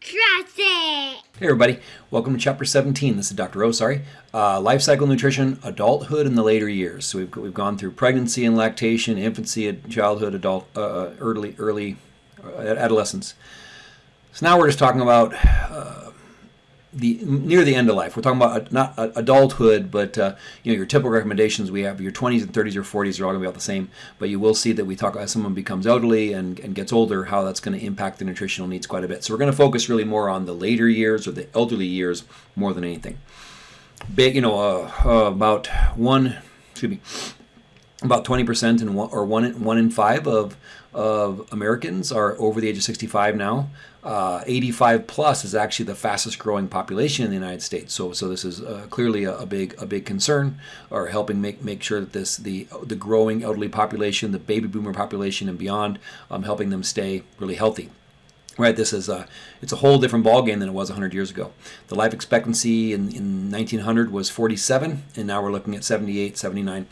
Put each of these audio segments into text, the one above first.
Hey everybody, welcome to chapter 17. This is Dr. O, sorry. Uh, life cycle nutrition, adulthood in the later years. So we've, we've gone through pregnancy and lactation, infancy, childhood, adult, uh, uh early, early uh, adolescence. So now we're just talking about uh, the near the end of life. We're talking about not adulthood, but uh, you know your typical recommendations. We have your 20s and 30s or 40s are all going to be about the same. But you will see that we talk as someone becomes elderly and, and gets older, how that's going to impact the nutritional needs quite a bit. So we're going to focus really more on the later years or the elderly years more than anything. Big, you know, uh, uh, about one, excuse me, about 20% and one, or one in, one in five of of Americans are over the age of 65 now. Uh, 85 plus is actually the fastest growing population in the United States. So, so this is uh, clearly a, a, big a big concern, or helping make make sure that this the the growing elderly population, the baby boomer population, and beyond, um, helping them stay really healthy. Right, this is a it's a whole different ballgame than it was 100 years ago. The life expectancy in, in 1900 was 47, and now we're looking at 78, 79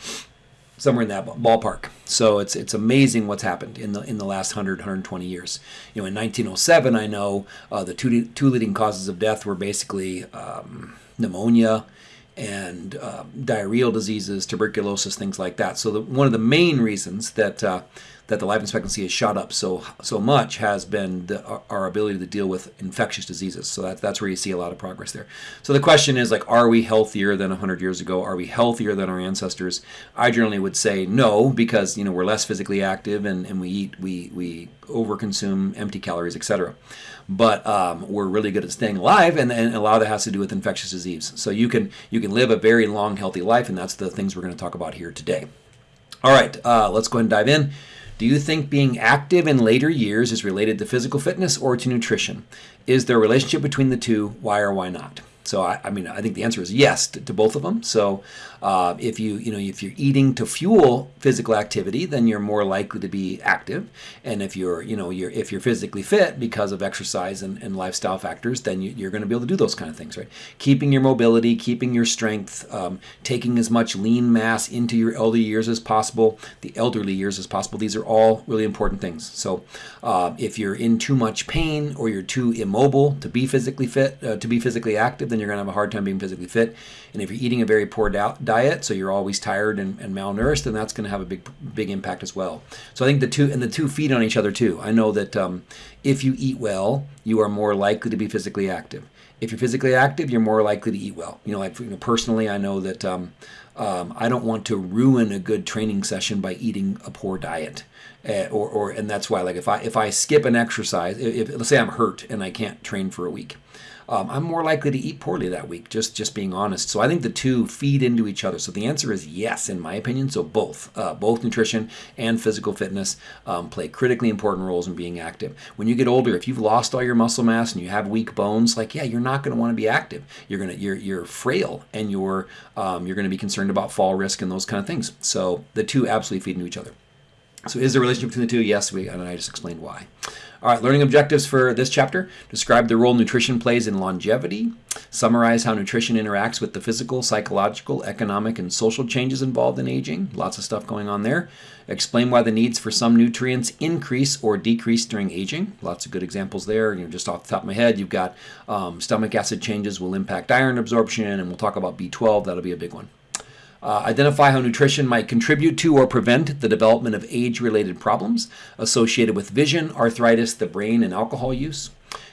somewhere in that ballpark. So it's it's amazing what's happened in the in the last 100 120 years. You know, in 1907, I know uh, the two two leading causes of death were basically um, pneumonia and uh, diarrheal diseases, tuberculosis, things like that. So the, one of the main reasons that uh, that the life expectancy has shot up so so much has been the, our ability to deal with infectious diseases. So that, that's where you see a lot of progress there. So the question is like, are we healthier than 100 years ago? Are we healthier than our ancestors? I generally would say no, because you know we're less physically active and, and we eat we we overconsume empty calories, etc. But um, we're really good at staying alive, and, and a lot of that has to do with infectious disease. So you can you can live a very long, healthy life, and that's the things we're going to talk about here today. All right, uh, let's go ahead and dive in. Do you think being active in later years is related to physical fitness or to nutrition? Is there a relationship between the two? Why or why not? So I, I mean, I think the answer is yes to, to both of them. So uh, if you you know if you're eating to fuel physical activity, then you're more likely to be active. And if you're you know you're if you're physically fit because of exercise and, and lifestyle factors, then you, are going to be able to do those kind of things, right? Keeping your mobility, keeping your strength, um, taking as much lean mass into your elderly years as possible, the elderly years as possible. These are all really important things. So uh, if you're in too much pain or you're too immobile to be physically fit, uh, to be physically active, then you're going to have a hard time being physically fit. And if you're eating a very poor diet, so you're always tired and, and malnourished, then that's going to have a big big impact as well. So I think the two and the two feed on each other too. I know that um, if you eat well, you are more likely to be physically active. If you're physically active, you're more likely to eat well. You know, like you know, personally, I know that um, um, I don't want to ruin a good training session by eating a poor diet. Uh, or, or and that's why like if I if I skip an exercise if, if let's say I'm hurt and I can't train for a week um, I'm more likely to eat poorly that week, just, just being honest. So I think the two feed into each other. So the answer is yes, in my opinion. So both, uh, both nutrition and physical fitness um, play critically important roles in being active. When you get older, if you've lost all your muscle mass and you have weak bones, like yeah, you're not going to want to be active. You're gonna you're you're frail and you're um, you're going to be concerned about fall risk and those kind of things. So the two absolutely feed into each other. So is there a relationship between the two? Yes, we and I just explained why. All right, learning objectives for this chapter. Describe the role nutrition plays in longevity. Summarize how nutrition interacts with the physical, psychological, economic, and social changes involved in aging. Lots of stuff going on there. Explain why the needs for some nutrients increase or decrease during aging. Lots of good examples there. You know, just off the top of my head, you've got um, stomach acid changes will impact iron absorption, and we'll talk about B12. That'll be a big one. Uh, identify how nutrition might contribute to or prevent the development of age-related problems associated with vision, arthritis, the brain, and alcohol use.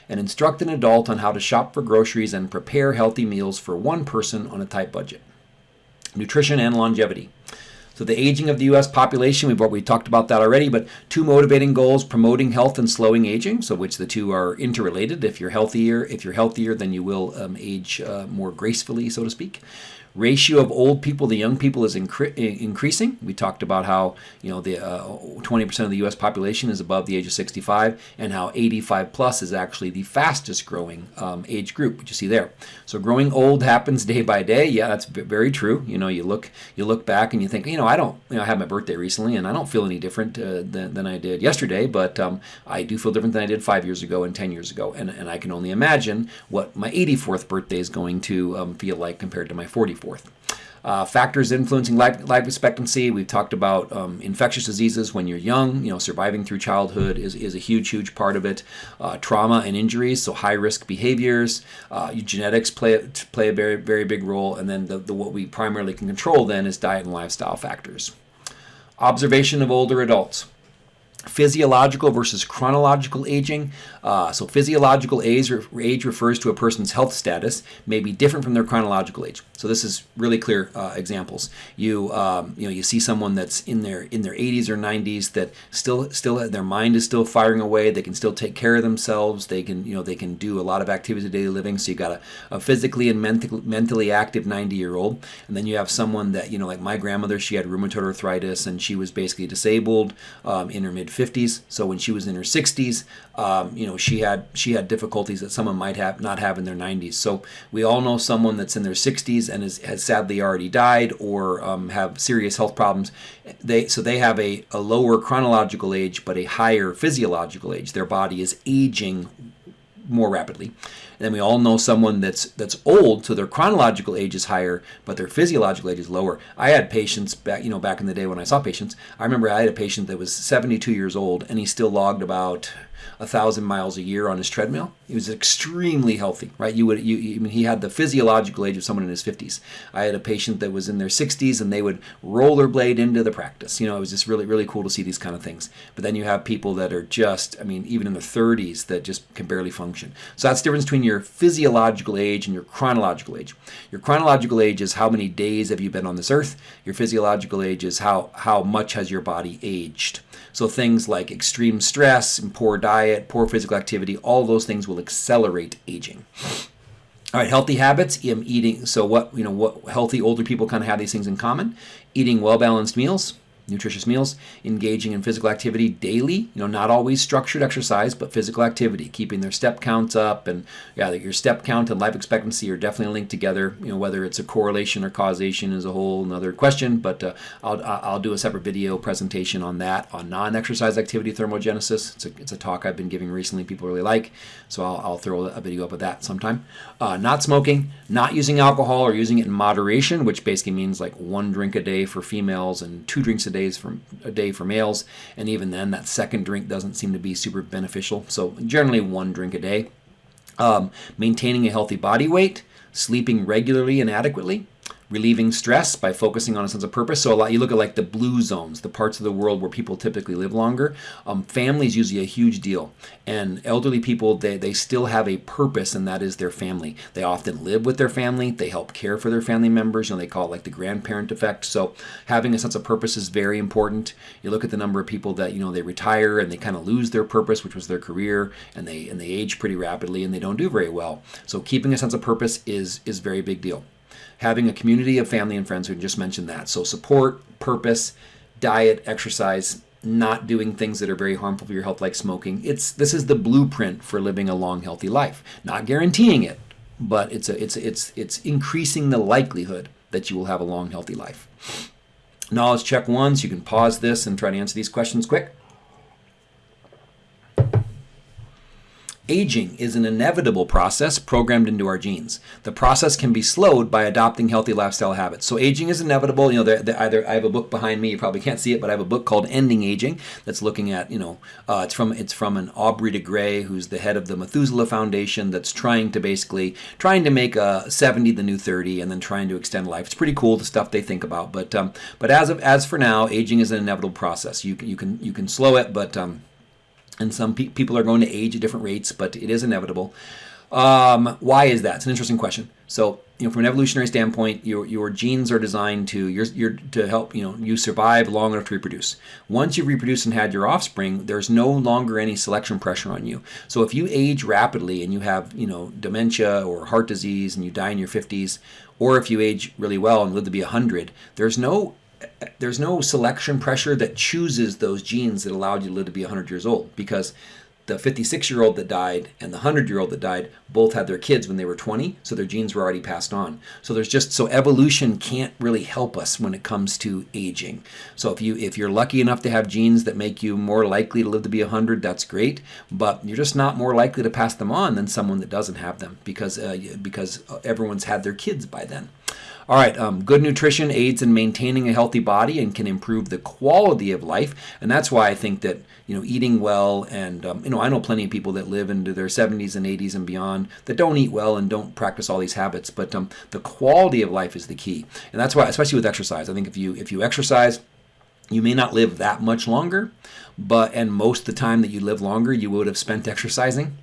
And instruct an adult on how to shop for groceries and prepare healthy meals for one person on a tight budget. Nutrition and longevity. So the aging of the U.S. population, we've we talked about that already, but two motivating goals, promoting health and slowing aging, so which the two are interrelated. If you're healthier, if you're healthier, then you will um, age uh, more gracefully, so to speak ratio of old people to young people is incre increasing. We talked about how you know the 20% uh, of the U.S. population is above the age of 65, and how 85 plus is actually the fastest growing um, age group, which you see there. So growing old happens day by day. Yeah, that's very true. You know, you look you look back and you think, you know, I don't, you know, I had my birthday recently, and I don't feel any different uh, than, than I did yesterday, but um, I do feel different than I did five years ago and 10 years ago, and, and I can only imagine what my 84th birthday is going to um, feel like compared to my 44th. Uh, factors influencing life, life, expectancy. We've talked about um, infectious diseases when you're young. You know, surviving through childhood is, is a huge, huge part of it. Uh, trauma and injuries, so high risk behaviors. Uh, genetics play play a very very big role, and then the, the what we primarily can control then is diet and lifestyle factors. Observation of older adults physiological versus chronological aging. Uh, so physiological age, age refers to a person's health status may be different from their chronological age. So this is really clear uh, examples. You um, you know you see someone that's in their in their 80s or 90s that still still their mind is still firing away. They can still take care of themselves. They can you know they can do a lot of activities of daily living. So you got a, a physically and mentally mentally active 90 year old, and then you have someone that you know like my grandmother. She had rheumatoid arthritis and she was basically disabled um, in her mid 50s. So when she was in her 60s, um, you know, she had she had difficulties that someone might have not have in their 90s. So we all know someone that's in their 60s and is, has sadly already died or um, have serious health problems. They so they have a, a lower chronological age but a higher physiological age. Their body is aging more rapidly. And then we all know someone that's that's old, so their chronological age is higher, but their physiological age is lower. I had patients back, you know, back in the day when I saw patients. I remember I had a patient that was 72 years old, and he still logged about a thousand miles a year on his treadmill. He was extremely healthy, right? You would, you, I mean, he had the physiological age of someone in his 50s. I had a patient that was in their 60s, and they would rollerblade into the practice. You know, it was just really, really cool to see these kind of things. But then you have people that are just, I mean, even in their 30s that just can barely function. So that's the difference between your physiological age and your chronological age. Your chronological age is how many days have you been on this earth. Your physiological age is how how much has your body aged. So things like extreme stress and poor diet, poor physical activity, all those things will accelerate aging. All right, healthy habits, eating. So what you know, what healthy older people kind of have these things in common: eating well balanced meals, nutritious meals, engaging in physical activity daily, you know, not always structured exercise, but physical activity, keeping their step counts up. And yeah, your step count and life expectancy are definitely linked together. You know, whether it's a correlation or causation is a whole another question, but uh, I'll, I'll do a separate video presentation on that, on non-exercise activity thermogenesis. It's a, it's a talk I've been giving recently, people really like, so I'll, I'll throw a video up of that sometime. Uh, not smoking, not using alcohol or using it in moderation, which basically means like one drink a day for females and two drinks a days from, a day for males, and even then, that second drink doesn't seem to be super beneficial. So generally, one drink a day. Um, maintaining a healthy body weight, sleeping regularly and adequately, relieving stress by focusing on a sense of purpose. So a lot you look at like the blue zones, the parts of the world where people typically live longer. Um, family is usually a huge deal, and elderly people they they still have a purpose, and that is their family. They often live with their family. They help care for their family members. You know they call it like the grandparent effect. So having a sense of purpose is very important. You look at the number of people that you know they retire and they kind of lose their purpose, which was their career, and they and they age pretty rapidly and they don't do very well. So keeping a sense of purpose is is very big deal having a community of family and friends who just mentioned that. So support, purpose, diet, exercise, not doing things that are very harmful for your health like smoking. It's this is the blueprint for living a long healthy life. Not guaranteeing it, but it's a, it's it's it's increasing the likelihood that you will have a long healthy life. Knowledge check ones, You can pause this and try to answer these questions quick. Aging is an inevitable process programmed into our genes. The process can be slowed by adopting healthy lifestyle habits. So aging is inevitable. You know, they're, they're either I have a book behind me. You probably can't see it, but I have a book called Ending Aging that's looking at you know uh, it's from it's from an Aubrey de Grey who's the head of the Methuselah Foundation that's trying to basically trying to make uh, 70 the new 30 and then trying to extend life. It's pretty cool the stuff they think about. But um, but as of as for now, aging is an inevitable process. You can you can you can slow it, but um, and some pe- people are going to age at different rates, but it is inevitable. Um, why is that? It's an interesting question. So, you know, from an evolutionary standpoint, your, your genes are designed to your, your to help you know you survive long enough to reproduce. Once you've reproduced and had your offspring, there's no longer any selection pressure on you. So, if you age rapidly and you have you know dementia or heart disease and you die in your 50s, or if you age really well and live to be 100, there's no there's no selection pressure that chooses those genes that allowed you to live to be 100 years old because the 56 year old that died and the 100 year old that died both had their kids when they were 20 so their genes were already passed on. So there's just so evolution can't really help us when it comes to aging. So if you if you're lucky enough to have genes that make you more likely to live to be 100 that's great but you're just not more likely to pass them on than someone that doesn't have them because uh, because everyone's had their kids by then All right, um, good nutrition aids in maintaining a healthy body and can improve the quality of life, and that's why I think that you know eating well and um, you know I know plenty of people that live into their 70s and 80s and beyond that don't eat well and don't practice all these habits, but um, the quality of life is the key, and that's why, especially with exercise, I think if you if you exercise, you may not live that much longer, but and most of the time that you live longer, you would have spent exercising.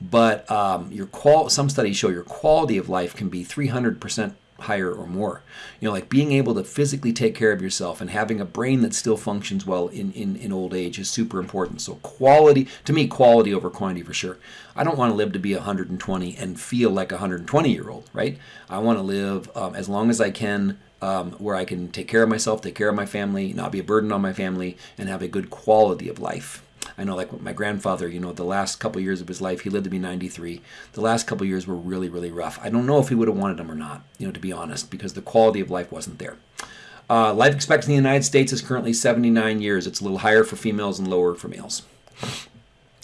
But um, your qual some studies show your quality of life can be 300% higher or more. You know, like being able to physically take care of yourself and having a brain that still functions well in, in, in old age is super important. So quality, to me, quality over quantity for sure. I don't want to live to be 120 and feel like a 120 year old, right? I want to live um, as long as I can um, where I can take care of myself, take care of my family, not be a burden on my family, and have a good quality of life. I know, like my grandfather, you know, the last couple years of his life, he lived to be 93. The last couple years were really, really rough. I don't know if he would have wanted them or not, you know, to be honest, because the quality of life wasn't there. Uh, life expectancy in the United States is currently 79 years. It's a little higher for females and lower for males.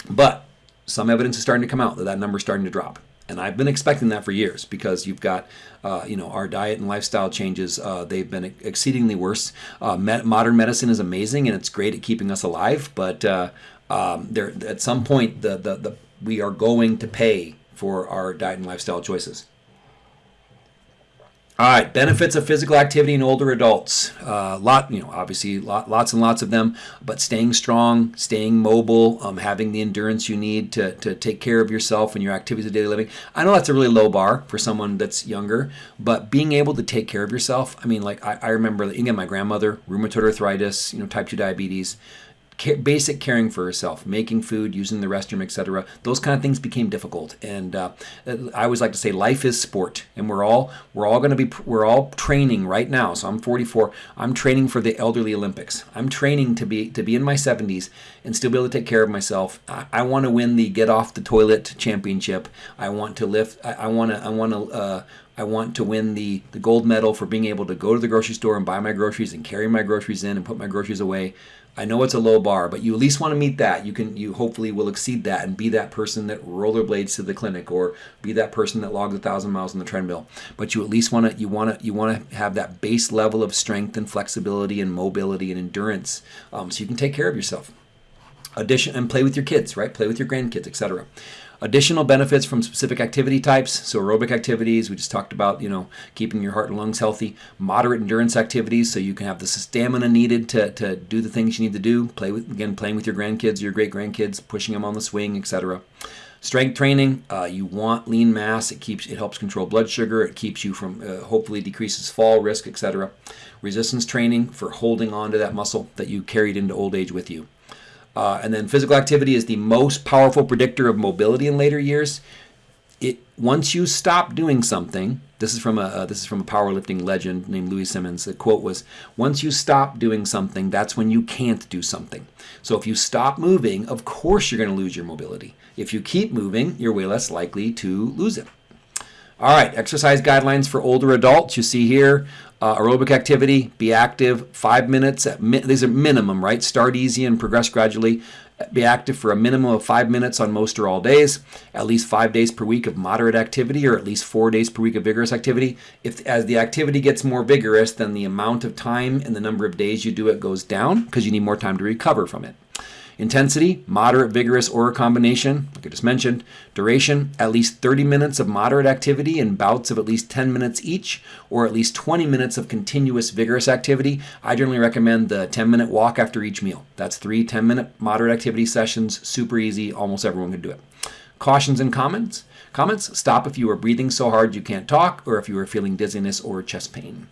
But some evidence is starting to come out that that number is starting to drop and I've been expecting that for years because you've got, uh, you know, our diet and lifestyle changes. Uh, they've been exceedingly worse. Uh, modern medicine is amazing and it's great at keeping us alive, but uh, um, there at some point the, the the we are going to pay for our diet and lifestyle choices. All right, benefits of physical activity in older adults. Uh, lot, you know, obviously lot, lots and lots of them. But staying strong, staying mobile, um, having the endurance you need to, to take care of yourself and your activities of daily living. I know that's a really low bar for someone that's younger, but being able to take care of yourself. I mean, like I, I remember again, my grandmother, rheumatoid arthritis, you know, type two diabetes basic caring for herself, making food, using the restroom, etc. Those kind of things became difficult, and uh, I always like to say life is sport, and we're all we're all going to be we're all training right now. So I'm 44. I'm training for the elderly Olympics. I'm training to be to be in my 70s and still be able to take care of myself. I, I want to win the get off the toilet championship. I want to lift. I, want to. I want to. Uh, I want to win the, the gold medal for being able to go to the grocery store and buy my groceries and carry my groceries in and put my groceries away. I know it's a low bar, but you at least want to meet that. You can you hopefully will exceed that and be that person that rollerblades to the clinic or be that person that logs a thousand miles on the treadmill. But you at least want to you want to you want to have that base level of strength and flexibility and mobility and endurance, um, so you can take care of yourself. Addition and play with your kids, right? Play with your grandkids, etc. Additional benefits from specific activity types, so aerobic activities, we just talked about, you know, keeping your heart and lungs healthy. Moderate endurance activities, so you can have the stamina needed to, to do the things you need to do. Play with, again, playing with your grandkids, your great grandkids, pushing them on the swing, etc. Strength training, uh, you want lean mass. It keeps, it helps control blood sugar. It keeps you from, uh, hopefully decreases fall risk, etc. Resistance training for holding on to that muscle that you carried into old age with you. Uh, and then physical activity is the most powerful predictor of mobility in later years. It once you stop doing something, this is from a uh, this is from a powerlifting legend named Louie Simmons. The quote was, "Once you stop doing something, that's when you can't do something." So if you stop moving, of course you're going to lose your mobility. If you keep moving, you're way less likely to lose it. All right, exercise guidelines for older adults. You see here, uh, aerobic activity, be active, five minutes. At mi- these are minimum, right? Start easy and progress gradually. Be active for a minimum of five minutes on most or all days. At least five days per week of moderate activity, or at least four days per week of vigorous activity. If as the activity gets more vigorous, then the amount of time and the number of days you do it goes down because you need more time to recover from it. Intensity, moderate, vigorous, or a combination, like I just mentioned. Duration, at least 30 minutes of moderate activity in bouts of at least 10 minutes each, or at least 20 minutes of continuous vigorous activity. I generally recommend the 10 minute walk after each meal. That's three 10 minute moderate activity sessions, super easy, almost everyone can do it. Cautions and comments. Comments, stop if you are breathing so hard you can't talk, or if you are feeling dizziness or chest pain.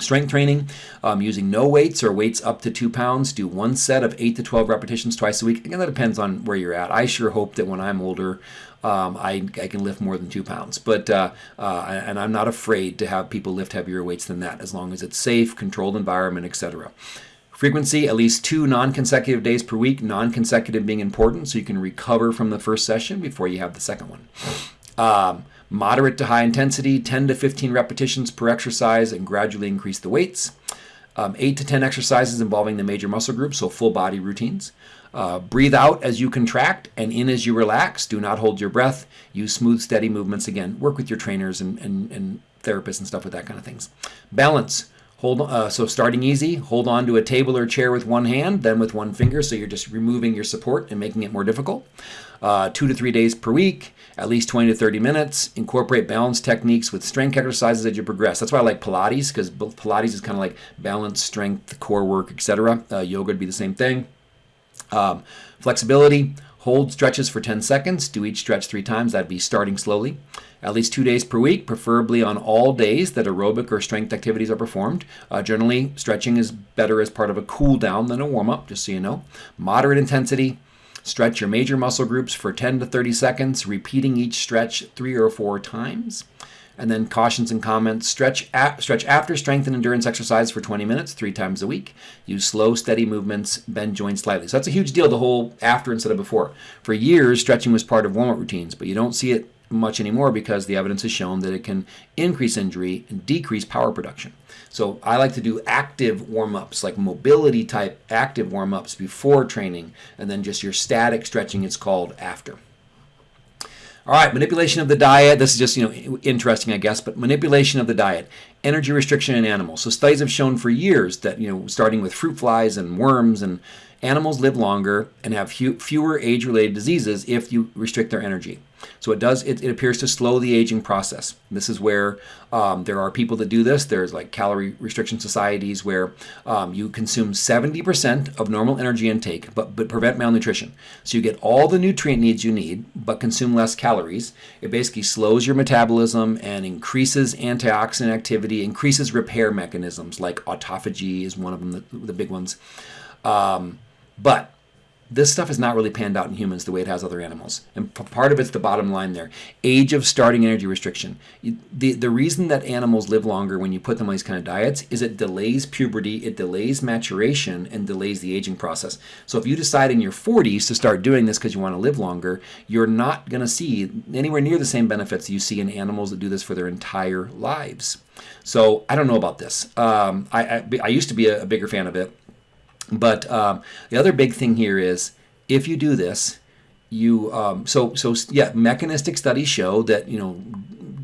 Strength training, um, using no weights or weights up to two pounds. Do one set of 8 to 12 repetitions twice a week. Again, that depends on where you're at. I sure hope that when I'm older, um, I, I can lift more than two pounds. But uh, uh, and I'm not afraid to have people lift heavier weights than that, as long as it's safe, controlled environment, etc. Frequency, at least two non-consecutive days per week. Non-consecutive being important, so you can recover from the first session before you have the second one. Um, moderate to high intensity, 10 to 15 repetitions per exercise, and gradually increase the weights. Um, 8 to 10 exercises involving the major muscle groups, so full body routines. Uh, breathe out as you contract and in as you relax. Do not hold your breath. Use smooth, steady movements. Again, work with your trainers and, and, and therapists and stuff with that kind of things. Balance. Hold uh, so starting easy. Hold on to a table or chair with one hand, then with one finger. So you're just removing your support and making it more difficult. Uh, two to three days per week, at least 20 to 30 minutes. Incorporate balance techniques with strength exercises as you progress. That's why I like Pilates because Pilates is kind of like balance, strength, core work, etc. Uh, yoga would be the same thing. Um, flexibility. Hold stretches for 10 seconds. Do each stretch three times. That'd be starting slowly. At least two days per week, preferably on all days that aerobic or strength activities are performed. Uh, generally, stretching is better as part of a cool down than a warm up, just so you know. Moderate intensity. Stretch your major muscle groups for 10 to 30 seconds, repeating each stretch three or four times. And then cautions and comments. Stretch, stretch after strength and endurance exercise for 20 minutes, three times a week. Use slow, steady movements. Bend joints slightly. So that's a huge deal, the whole after instead of before. For years, stretching was part of warm up routines, but you don't see it much anymore because the evidence has shown that it can increase injury and decrease power production. So I like to do active warm ups, like mobility type active warm ups before training, and then just your static stretching, it's called after. All right, manipulation of the diet. This is just you know interesting, I guess, but manipulation of the diet, energy restriction in animals. So studies have shown for years that you know starting with fruit flies and worms and animals live longer and have fewer age-related diseases if you restrict their energy. So it does. It, it appears to slow the aging process. This is where um, there are people that do this. There's like calorie restriction societies where um, you consume 70% of normal energy intake, but but prevent malnutrition. So you get all the nutrient needs you need, but consume less calories. It basically slows your metabolism and increases antioxidant activity, increases repair mechanisms like autophagy is one of them, the, the big ones. Um, but this stuff has not really panned out in humans the way it has other animals. And part of it's the bottom line there. Age of starting energy restriction. The, the reason that animals live longer when you put them on these kind of diets is it delays puberty, it delays maturation, and delays the aging process. So if you decide in your 40s to start doing this because you want to live longer, you're not going to see anywhere near the same benefits you see in animals that do this for their entire lives. So I don't know about this. Um, I, I, I used to be a, a bigger fan of it. But um, the other big thing here is if you do this, you um, so so yeah, mechanistic studies show that you know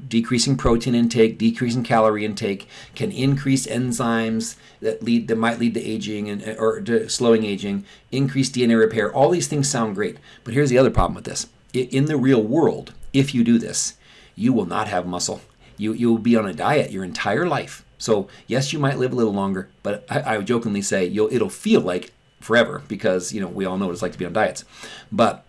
decreasing protein intake, decreasing calorie intake can increase enzymes that lead that might lead to aging and or to slowing aging, increase DNA repair. All these things sound great, but here's the other problem with this: in the real world, if you do this, you will not have muscle. You you will be on a diet your entire life so yes, you might live a little longer, but I, I would jokingly say it'll feel like forever because you know we all know what it's like to be on diets. But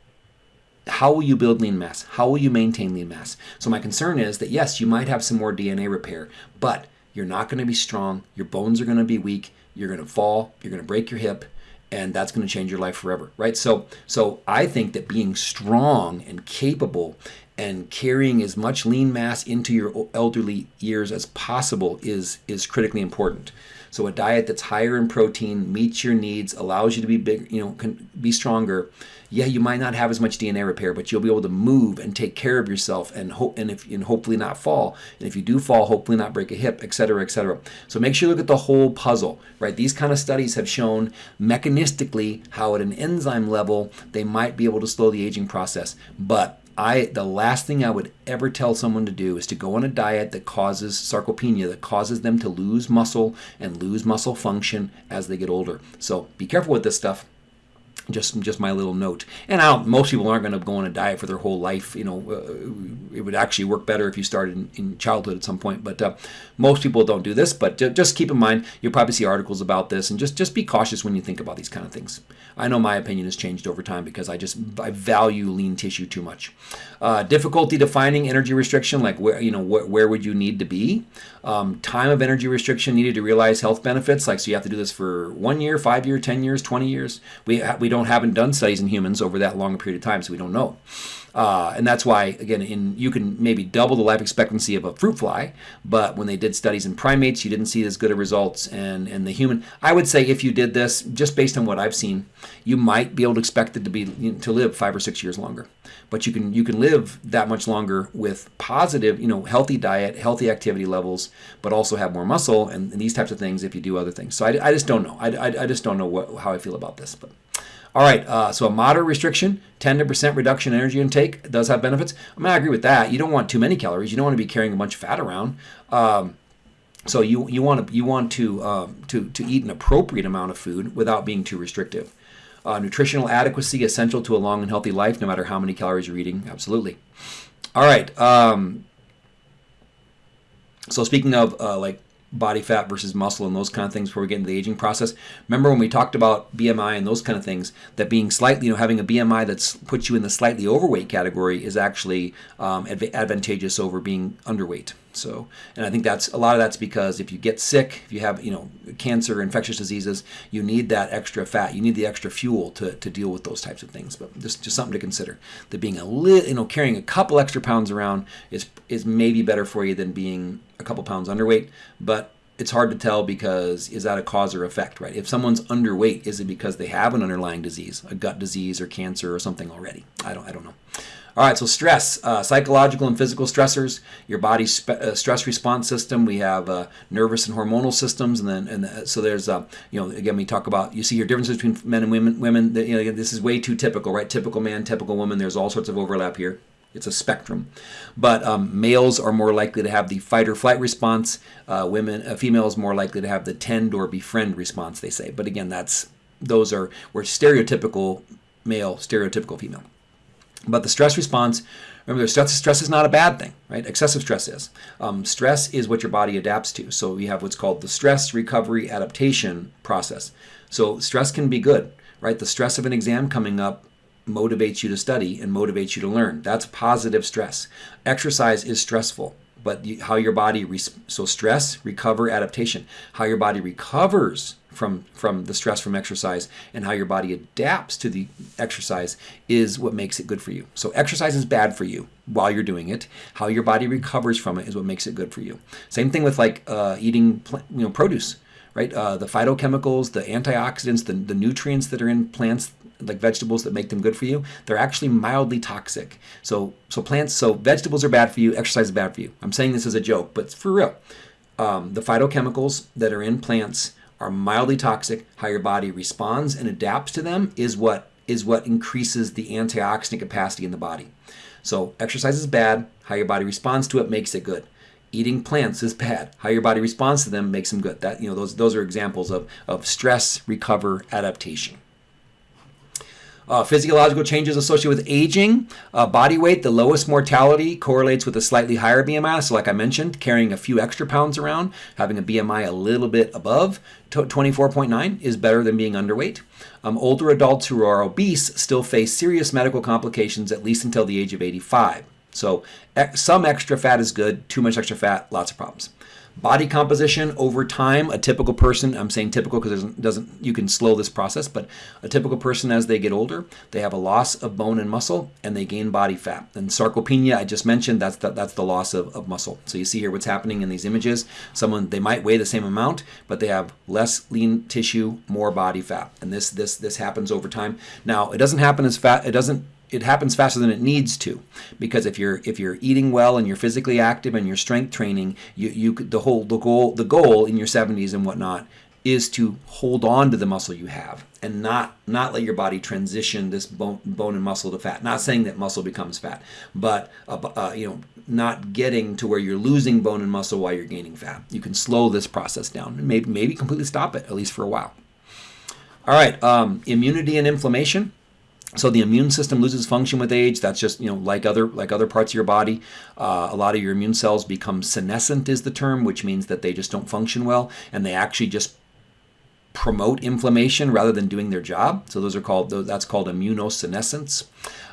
how will you build lean mass? How will you maintain lean mass? So my concern is that yes, you might have some more DNA repair, but you're not going to be strong. Your bones are going to be weak. You're going to fall. You're going to break your hip and that's going to change your life forever right so so i think that being strong and capable and carrying as much lean mass into your elderly years as possible is is critically important. So a diet that's higher in protein meets your needs allows you to be big you know can be stronger. Yeah you might not have as much dna repair but you'll be able to move and take care of yourself and hope and if and hopefully not fall. And if you do fall hopefully not break a hip etc etc so make sure you look at the whole puzzle right? These kind of studies have shown mechanistically how at an enzyme level they might be able to slow the aging process. But I the last thing I would ever tell someone to do is to go on a diet that causes sarcopenia, that causes them to lose muscle and lose muscle function as they get older. So be careful with this stuff just just my little note. And I don't, most people aren't going to go on a diet for their whole life. You know, uh, it would actually work better if you started in, in childhood at some point. But uh, most people don't do this. But just keep in mind, you'll probably see articles about this, and just just be cautious when you think about these kind of things. I know my opinion has changed over time because I just I value lean tissue too much. Uh, difficulty defining energy restriction, like where you know wh- where would you need to be? Um, time of energy restriction needed to realize health benefits, like so you have to do this for one year, five year, ten years, twenty years. We we don't haven't done studies in humans over that long a period of time, so we don't know. Uh, and that's why, again, in you can maybe double the life expectancy of a fruit fly, but when they did studies in primates, you didn't see as good of results. And the human, I would say, if you did this, just based on what I've seen, you might be able to expect it to be to live five or six years longer. But you can you can live that much longer with positive, you know, healthy diet, healthy activity levels, but also have more muscle and, and these types of things if you do other things. So I, I just don't know. I, I, I just don't know what, how I feel about this, but. All right, uh, so a moderate restriction, 10 to percent reduction in energy intake does have benefits. I mean, I agree with that. You don't want too many calories. You don't want to be carrying a bunch of fat around. Um, so you you want to you want to um, to to eat an appropriate amount of food without being too restrictive. Uh, nutritional adequacy essential to a long and healthy life, no matter how many calories you're eating. Absolutely. All right. Um, so speaking of uh, like body fat versus muscle and those kind of things before we get into the aging process. Remember when we talked about BMI and those kind of things, that being slightly, you know, having a BMI that's puts you in the slightly overweight category is actually um, adv- advantageous over being underweight. So, and I think that's a lot of that's because if you get sick, if you have, you know, cancer, infectious diseases, you need that extra fat. You need the extra fuel to, to deal with those types of things. But just, just something to consider. That being a little, you know, carrying a couple extra pounds around is is maybe better for you than being a couple pounds underweight. But it's hard to tell because is that a cause or effect, right? If someone's underweight, is it because they have an underlying disease, a gut disease or cancer or something already? I don't, I don't know. All right, so stress, uh, psychological and physical stressors, your body's uh, stress response system. We have uh, nervous and hormonal systems, and then and the, so there's uh, you know again we talk about you see your differences between men and women. Women, you know, this is way too typical, right? Typical man, typical woman. There's all sorts of overlap here. It's a spectrum, but um, males are more likely to have the fight or flight response. Uh, women, uh, females more likely to have the tend or befriend response. They say, but again, that's those are we're stereotypical male, stereotypical female. But the stress response, remember, stress, stress is not a bad thing, right? Excessive stress is. Um, stress is what your body adapts to. So we have what's called the stress recovery adaptation process. So stress can be good, right? The stress of an exam coming up motivates you to study and motivates you to learn. That's positive stress. Exercise is stressful but how your body so stress recover adaptation how your body recovers from from the stress from exercise and how your body adapts to the exercise is what makes it good for you so exercise is bad for you while you're doing it how your body recovers from it is what makes it good for you same thing with like uh, eating you know produce right uh, the phytochemicals the antioxidants the, the nutrients that are in plants like vegetables that make them good for you, they're actually mildly toxic. So so plants, so vegetables are bad for you, exercise is bad for you. I'm saying this as a joke, but for real. Um, the phytochemicals that are in plants are mildly toxic. How your body responds and adapts to them is what is what increases the antioxidant capacity in the body. So exercise is bad. How your body responds to it makes it good. Eating plants is bad. How your body responds to them makes them good. That you know those those are examples of of stress recover adaptation. Uh, physiological changes associated with aging, uh, body weight, the lowest mortality correlates with a slightly higher BMI. So, like I mentioned, carrying a few extra pounds around, having a BMI a little bit above 24.9 is better than being underweight. Um, older adults who are obese still face serious medical complications at least until the age of 85. So, some extra fat is good, too much extra fat, lots of problems. Body composition over time, a typical person, I'm saying typical because doesn't, you can slow this process, but a typical person as they get older, they have a loss of bone and muscle and they gain body fat. And sarcopenia, I just mentioned, that's the, that's the loss of, of muscle. So you see here what's happening in these images. Someone, they might weigh the same amount, but they have less lean tissue, more body fat. And this, this, this happens over time. Now, it doesn't happen as fat, it doesn't it happens faster than it needs to. Because if you're if you're eating well and you're physically active and you're strength training you you the whole the goal the goal in your 70s and whatnot is to hold on to the muscle you have and not not let your body transition this bone, bone and muscle to fat. Not saying that muscle becomes fat but uh, uh, you know not getting to where you're losing bone and muscle while you're gaining fat. You can slow this process down and maybe maybe completely stop it at least for a while. All right um, immunity and inflammation so the immune system loses function with age. That's just you know like other like other parts of your body. Uh, a lot of your immune cells become senescent is the term, which means that they just don't function well, and they actually just promote inflammation rather than doing their job. So those are called that's called immunosenescence.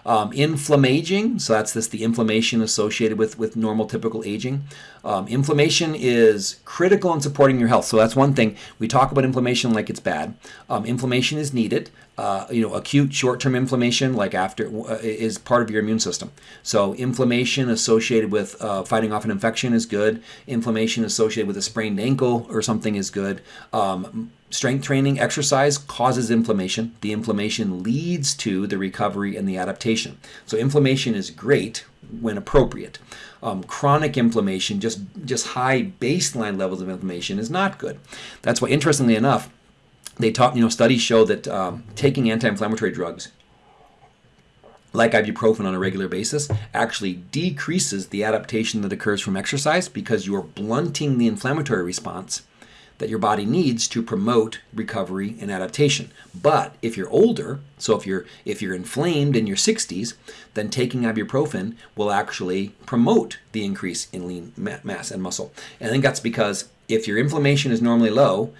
Um, inflammaging, so that's this the inflammation associated with with normal typical aging. Um, inflammation is critical in supporting your health. So that's one thing we talk about inflammation like it's bad. Um, inflammation is needed. Uh, you know, acute short-term inflammation, like after, uh, is part of your immune system. So inflammation associated with uh, fighting off an infection is good. Inflammation associated with a sprained ankle or something is good. Um, strength training, exercise causes inflammation. The inflammation leads to the recovery and the adaptation. So inflammation is great when appropriate. Um, chronic inflammation, just just high baseline levels of inflammation, is not good. That's why, interestingly enough they talk, you know, studies show that um, taking anti-inflammatory drugs like ibuprofen on a regular basis actually decreases the adaptation that occurs from exercise because you're blunting the inflammatory response that your body needs to promote recovery and adaptation. But if you're older, so if you're if you're inflamed in your 60s, then taking ibuprofen will actually promote the increase in lean mass and muscle. And I think that's because if your inflammation is normally low,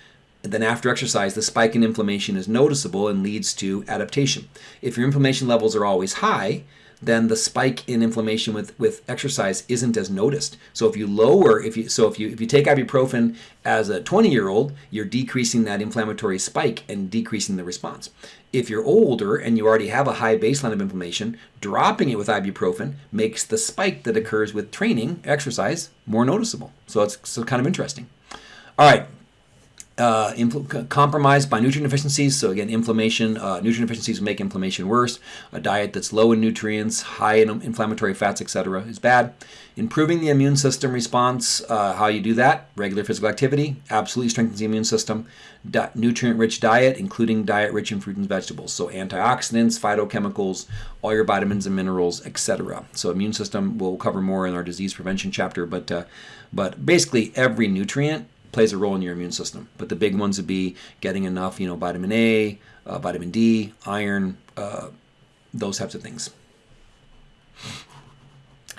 then after exercise, the spike in inflammation is noticeable and leads to adaptation. If your inflammation levels are always high, then the spike in inflammation with, with exercise isn't as noticed. So if you lower, if you so if you if you take ibuprofen as a 20 year old, you're decreasing that inflammatory spike and decreasing the response. If you're older and you already have a high baseline of inflammation, dropping it with ibuprofen makes the spike that occurs with training exercise more noticeable. So it's so kind of interesting. All right, uh, compromised by nutrient deficiencies. So again, inflammation, uh, nutrient deficiencies make inflammation worse. A diet that's low in nutrients, high in inflammatory fats, etc., is bad. Improving the immune system response. Uh, how you do that? Regular physical activity absolutely strengthens the immune system. Di- nutrient-rich diet, including diet rich in fruit and vegetables. So antioxidants, phytochemicals, all your vitamins and minerals, etc. So immune system we'll cover more in our disease prevention chapter, but uh, but basically every nutrient plays a role in your immune system. But the big ones would be getting enough, you know, vitamin A, uh, vitamin D, iron, uh, those types of things.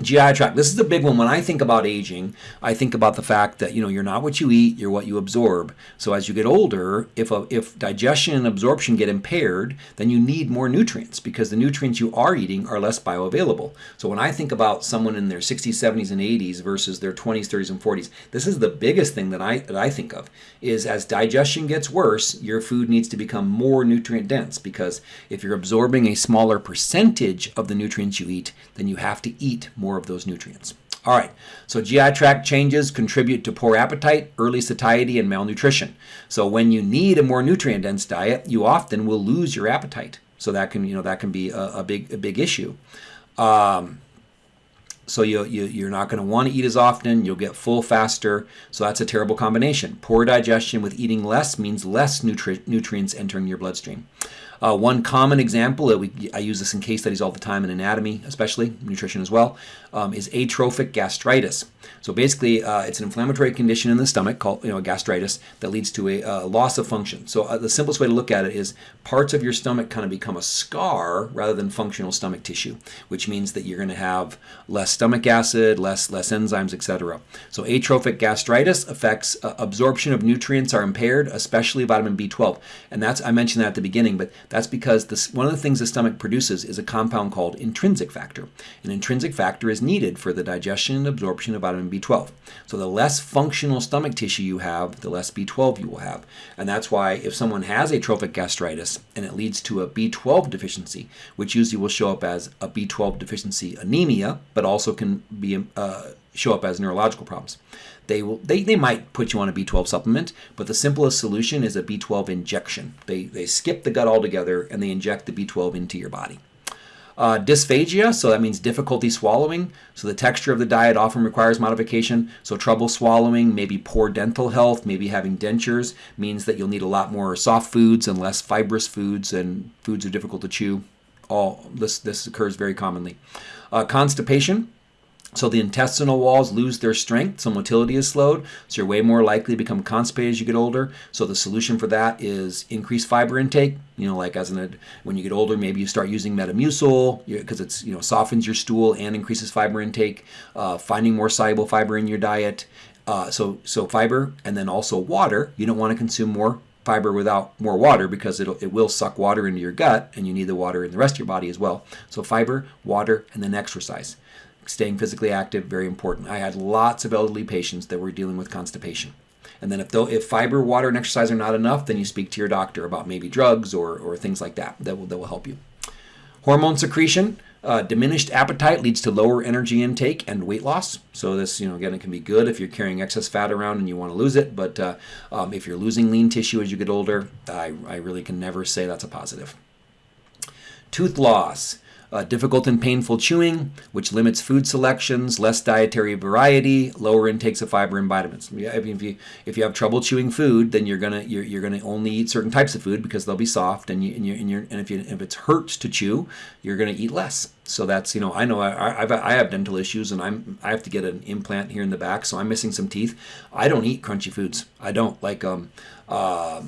GI tract. This is a big one. When I think about aging, I think about the fact that you know you're not what you eat, you're what you absorb. So as you get older, if a, if digestion and absorption get impaired, then you need more nutrients because the nutrients you are eating are less bioavailable. So when I think about someone in their 60s, 70s, and 80s versus their 20s, 30s, and 40s, this is the biggest thing that I that I think of is as digestion gets worse, your food needs to become more nutrient dense because if you're absorbing a smaller percentage of the nutrients you eat, then you have to eat more more of those nutrients. All right, so GI tract changes contribute to poor appetite, early satiety, and malnutrition. So when you need a more nutrient-dense diet, you often will lose your appetite. So that can, you know, that can be a, a big, a big issue. Um, so you, you, you're not going to want to eat as often. You'll get full faster. So that's a terrible combination. Poor digestion with eating less means less nutri nutrients entering your bloodstream. Uh, one common example that we I use this in case studies all the time in anatomy, especially nutrition as well, um, is atrophic gastritis. So basically, uh, it's an inflammatory condition in the stomach called you know gastritis that leads to a, a loss of function. So uh, the simplest way to look at it is parts of your stomach kind of become a scar rather than functional stomach tissue, which means that you're going to have less stomach acid, less less enzymes, etc. So atrophic gastritis affects uh, absorption of nutrients are impaired, especially vitamin B12, and that's I mentioned that at the beginning, but that's because this, one of the things the stomach produces is a compound called intrinsic factor. An intrinsic factor is needed for the digestion and absorption of vitamin B12. So the less functional stomach tissue you have, the less B12 you will have. And that's why if someone has atrophic gastritis and it leads to a B12 deficiency, which usually will show up as a B12 deficiency anemia, but also can be uh, show up as neurological problems. They will they, they might put you on a B12 supplement, but the simplest solution is a B12 injection. They they skip the gut altogether and they inject the B12 into your body. Uh, dysphagia, so that means difficulty swallowing. So the texture of the diet often requires modification. So trouble swallowing, maybe poor dental health, maybe having dentures means that you'll need a lot more soft foods and less fibrous foods, and foods are difficult to chew. All this this occurs very commonly. Uh, constipation, so the intestinal walls lose their strength, so motility is slowed, so you're way more likely to become constipated as you get older. So the solution for that is increased fiber intake. You know, like as an when you get older, maybe you start using Metamucil because it's you know softens your stool and increases fiber intake. Uh, finding more soluble fiber in your diet. Uh, so so fiber and then also water. You don't want to consume more fiber without more water because it'll, it will suck water into your gut and you need the water in the rest of your body as well. So fiber, water, and then exercise staying physically active, very important. I had lots of elderly patients that were dealing with constipation. And then if, though, if fiber, water, and exercise are not enough, then you speak to your doctor about maybe drugs or, or things like that that will, that will help you. Hormone secretion, uh, diminished appetite leads to lower energy intake and weight loss. So this, you know, again, it can be good if you're carrying excess fat around and you want to lose it. But uh, um, if you're losing lean tissue as you get older, I, I really can never say that's a positive. Tooth loss. Uh, difficult and painful chewing, which limits food selections, less dietary variety, lower intakes of fiber and vitamins. If you if you have trouble chewing food, then you're gonna you're, you're gonna only eat certain types of food because they'll be soft, and you and, you and, you're, and if you if it's hurt to chew, you're gonna eat less. So that's you know I know I I've, I have dental issues and I'm I have to get an implant here in the back, so I'm missing some teeth. I don't eat crunchy foods. I don't like um. Uh,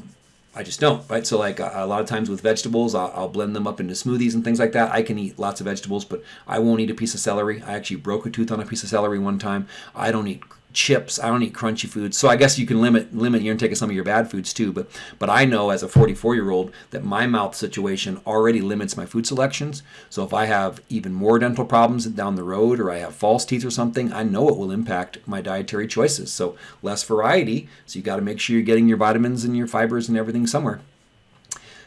I just don't, right? So like a, lot of times with vegetables, I'll, I'll, blend them up into smoothies and things like that. I can eat lots of vegetables, but I won't eat a piece of celery. I actually broke a tooth on a piece of celery one time. I don't eat chips. I don't eat crunchy foods. So I guess you can limit limit your intake of some of your bad foods too. But but I know as a 44 year old that my mouth situation already limits my food selections. So if I have even more dental problems down the road or I have false teeth or something, I know it will impact my dietary choices. So less variety. So you got to make sure you're getting your vitamins and your fibers and everything somewhere.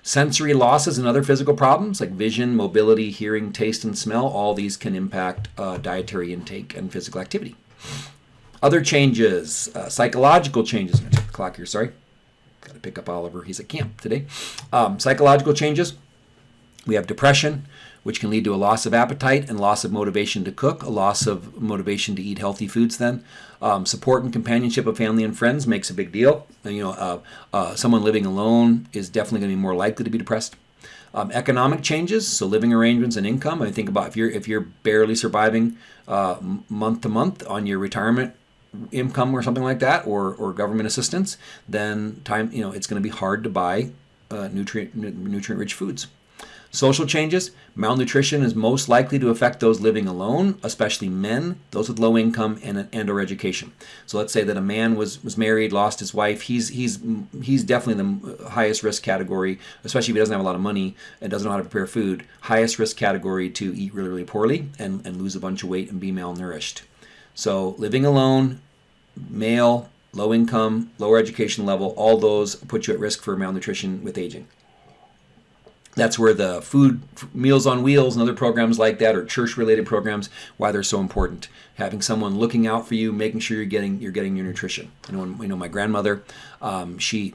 Sensory losses and other physical problems like vision, mobility, hearing, taste, and smell, all these can impact uh, dietary intake and physical activity. Other changes, uh, psychological changes. clock here, sorry. Got to pick up Oliver. He's at camp today. Um, psychological changes. We have depression, which can lead to a loss of appetite and loss of motivation to cook, a loss of motivation to eat healthy foods then. Um, support and companionship of family and friends makes a big deal. You know, uh, uh, someone living alone is definitely going to be more likely to be depressed. Um, economic changes, so living arrangements and income. I think about if you're if you're barely surviving uh, month to month on your retirement income or something like that, or, or government assistance, then time you know it's going to be hard to buy uh, nutrient nutrient rich foods. Social changes, malnutrition is most likely to affect those living alone, especially men, those with low income and, and or education. So let's say that a man was, was married, lost his wife, he's, he's, he's definitely the highest risk category, especially if he doesn't have a lot of money and doesn't know how to prepare food, highest risk category to eat really, really poorly and, and lose a bunch of weight and be malnourished. So living alone, male, low income, lower education level, all those put you at risk for malnutrition with aging. That's where the food meals on wheels and other programs like that or church related programs why they're so important. Having someone looking out for you, making sure you're getting you're getting your nutrition. You know, you know my grandmother, um, she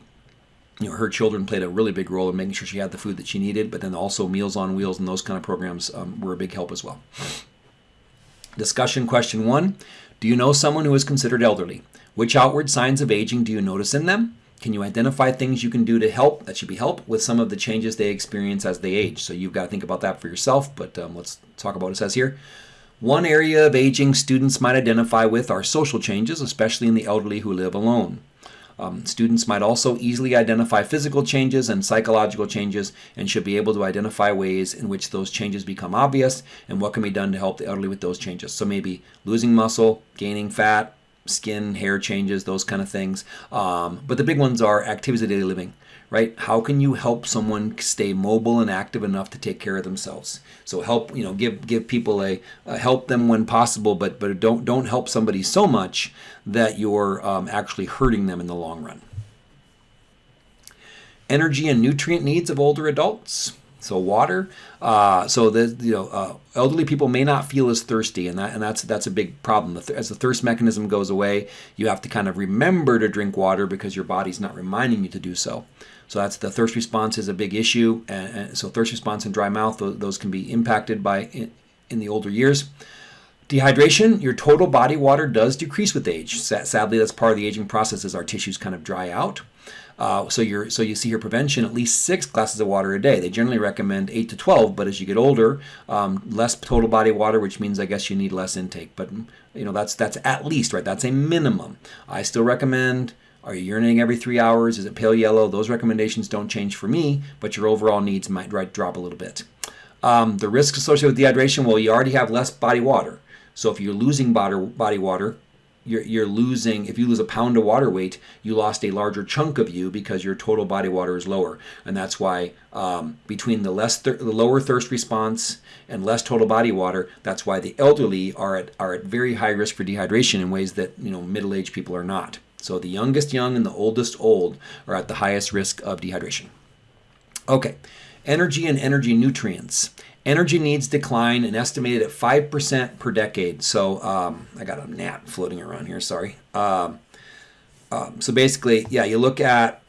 you know, her children played a really big role in making sure she had the food that she needed, but then also Meals on Wheels and those kind of programs um, were a big help as well. Discussion question one Do you know someone who is considered elderly? Which outward signs of aging do you notice in them? Can you identify things you can do to help that should be help with some of the changes they experience as they age? So you've got to think about that for yourself, but um, let's talk about what it says here. One area of aging students might identify with are social changes, especially in the elderly who live alone. Um, students might also easily identify physical changes and psychological changes and should be able to identify ways in which those changes become obvious and what can be done to help the elderly with those changes. So maybe losing muscle, gaining fat, skin, hair changes, those kind of things. Um, but the big ones are activities of daily living right? How can you help someone stay mobile and active enough to take care of themselves? So help, you know, give give people a, help them when possible, but but don't don't help somebody so much that you're um, actually hurting them in the long run. Energy and nutrient needs of older adults. So water. Uh, so the you know uh, elderly people may not feel as thirsty, and that and that's that's a big problem. As the thirst mechanism goes away, you have to kind of remember to drink water because your body's not reminding you to do so. So that's the thirst response is a big issue, and, so thirst response and dry mouth those, can be impacted by in, in, the older years. Dehydration, your total body water does decrease with age. Sadly, that's part of the aging process as our tissues kind of dry out. Uh, so you so you see here prevention at least six glasses of water a day. They generally recommend eight to twelve, but as you get older, um, less total body water, which means I guess you need less intake. But you know that's that's at least right. That's a minimum. I still recommend are you urinating every three hours? Is it pale yellow? Those recommendations don't change for me, but your overall needs might drop a little bit. Um, the risks associated with dehydration, well, you already have less body water. So if you're losing body water, you're, you're losing, if you lose a pound of water weight, you lost a larger chunk of you because your total body water is lower. And that's why um, between the, less the lower thirst response and less total body water, that's why the elderly are at, are at very high risk for dehydration in ways that you know middle-aged people are not. So the youngest young and the oldest old are at the highest risk of dehydration. Okay, energy and energy nutrients. Energy needs decline and estimated at 5% per decade. So um, I got a gnat floating around here, sorry. Um, um, so basically, yeah, you look at